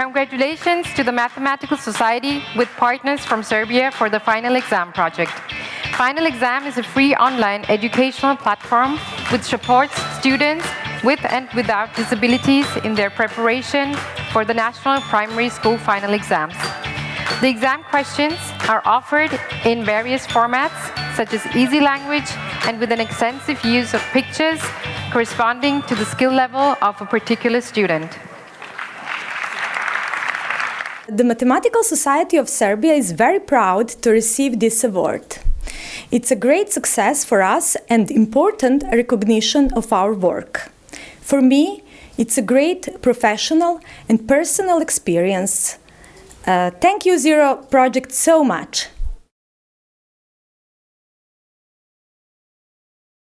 Congratulations to the Mathematical Society with partners from Serbia for the Final Exam project. Final Exam is a free online educational platform which supports students with and without disabilities in their preparation for the National Primary School Final Exams. The exam questions are offered in various formats, such as easy language and with an extensive use of pictures corresponding to the skill level of a particular student. The Mathematical Society of Serbia is very proud to receive this award. It's a great success for us and important recognition of our work. For me, it's a great professional and personal experience. Uh, thank you Zero Project so much.